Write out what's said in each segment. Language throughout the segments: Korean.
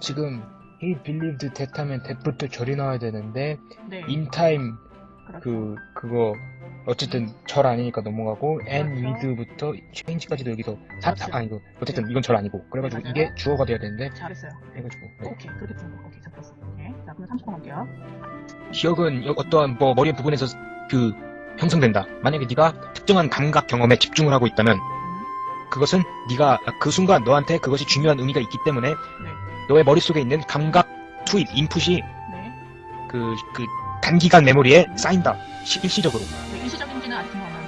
지금 he believed that 하면 that부터 절이 나와야 되는데 네. in time 그렇죠. 그 그거 어쨌든 절 아니니까 넘어가고 and 그렇죠. with부터 change까지도 여기서 사, 사 그렇죠. 아니고 어쨌든 이건 절 아니고 그래가지고 맞아요. 이게 주어가 돼야 되는데 잘했어요. 해가지고 네. 오케이. 그렇게 푸는 거. 오케이. 잡혔어. 오케이. 자, 그럼 30번 갈게요. 기억은 여- 어떠한 뭐 머리의 부분에서 그 형성된다. 만약에 네가 특정한 감각 경험에 집중을 하고 있다면 음. 그것은 네가 그 순간 너한테 그것이 중요한 의미가 있기 때문에 네. 너의 머릿속에 있는 감각 투입, 인풋이 네. 그, 그 단기간 메모리에 쌓인다. 시- 일시적으로. 네. 일시적인지는 아직 생각 안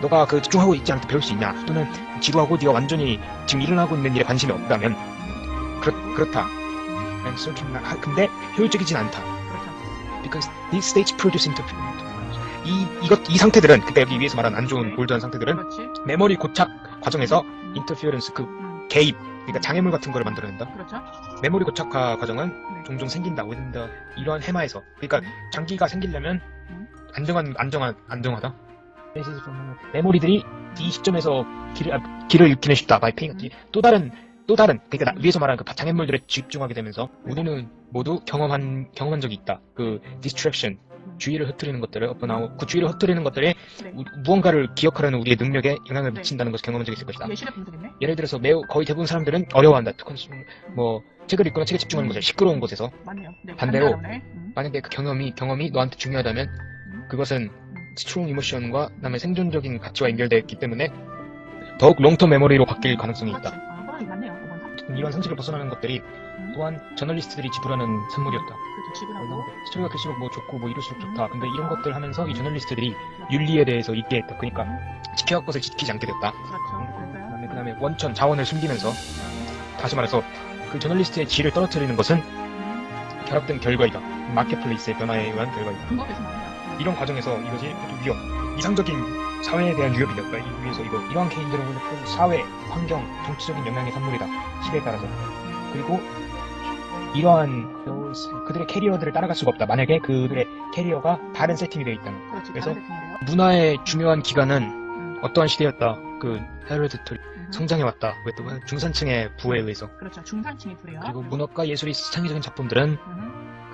너가 그 집중하고 있지 때 배울 수 있냐? 또는 지루하고 네가 완전히 지금 일어나고 있는 일에 관심이 없다면 그렇, 그렇다. 근데 효율적이진 않다. 그렇죠. Because these states produce interference. 이, 이것, 이 상태들은, 그때 여기 위에서 말한 안 좋은 네. 골드한 상태들은. 메모리 고착 과정에서 음. interference, 그 음. 개입, 그러니까 장애물 같은 거를 만들어낸다. 그렇죠. 메모리 고착화 과정은 네. 종종 생긴다. the 이러한 해마에서. 그러니까 음. 장기가 생기려면 음. 안정한, 안정한, 안정하다. 메모리들이 이 시점에서 길을, 아, 길을 잃기는 쉽다. by paying attention. 또 다른, 또 다른, 그러니까 나- 위에서 말한 그 장애물들에 집중하게 되면서 우리는 모두 경험한, 경험한 적이 있다. 그 distraction, 주의를 흐트리는 것들을 엎어나오, 그 주의를 흐트리는 것들이 네. 우- 무언가를 기억하려는 우리의 능력에 영향을 네. 미친다는 것을 경험한 적이 있을 것이다. 예시를 분석했네. 예를 들어서 매우 거의 대부분 사람들은 어려워한다. 특히 뭐 책을 읽거나 책에 집중하는 것을 시끄러운 곳에서. 네. 반대로. 음. 만약에 그 경험이 경험이 너한테 중요하다면 음. 그것은 strong emotion과 그다음에 생존적인 가치와 연결되어 있기 때문에 더욱 long-term memory로 바뀔 가능성이. 있다. 아, 맞네요. 이런 상식을 벗어나는 것들이 음. 또한 저널리스트들이 지불하는 선물이었다. 지불하고. 스토리가 클수록 뭐 좋고 뭐 이럴수록 좋다. 음. 근데 이런 것들 하면서 이 저널리스트들이 윤리에 대해서 잊게 했다. 그러니까 음. 지켜야 할 것을 지키지 않게 됐다. 그다음에 원천 자원을 숨기면서 다시 말해서 그 저널리스트의 질을 떨어뜨리는 것은 음. 결합된 결과이다. 마켓플레이스의 변화에 의한 결과이다. 이런 과정에서 이것이 위협, 이상적인 사회에 대한 위협이. 이 위해서 이거 이러한 개인들은 그 사회, 환경, 정치적인 영향의 산물이다. 시대에 따라서. 그리고 이러한 그들의 캐리어들을 따라갈 수가 없다. 만약에 그들의 캐리어가 다른 세팅이 되어 있다면. 그렇지. 그래서. 문화의 중요한 기간은 음. 어떠한 시대였다. 그 헤르디토리 음. 성장해 왔다. 왜또 중산층의 부에 의해서. 그렇죠. 중산층이 불이요. 그리고 문학과 예술의 창의적인 작품들은 음.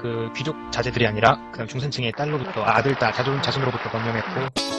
그 귀족 자제들이 아니라 그다음 중산층의 딸로부터 아, 아들 딸 자손 자손으로부터 번영했고